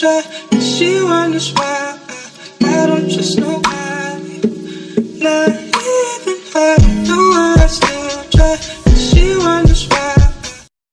try, but she wonders why I, don't trust nobody, not even her. I still try, but she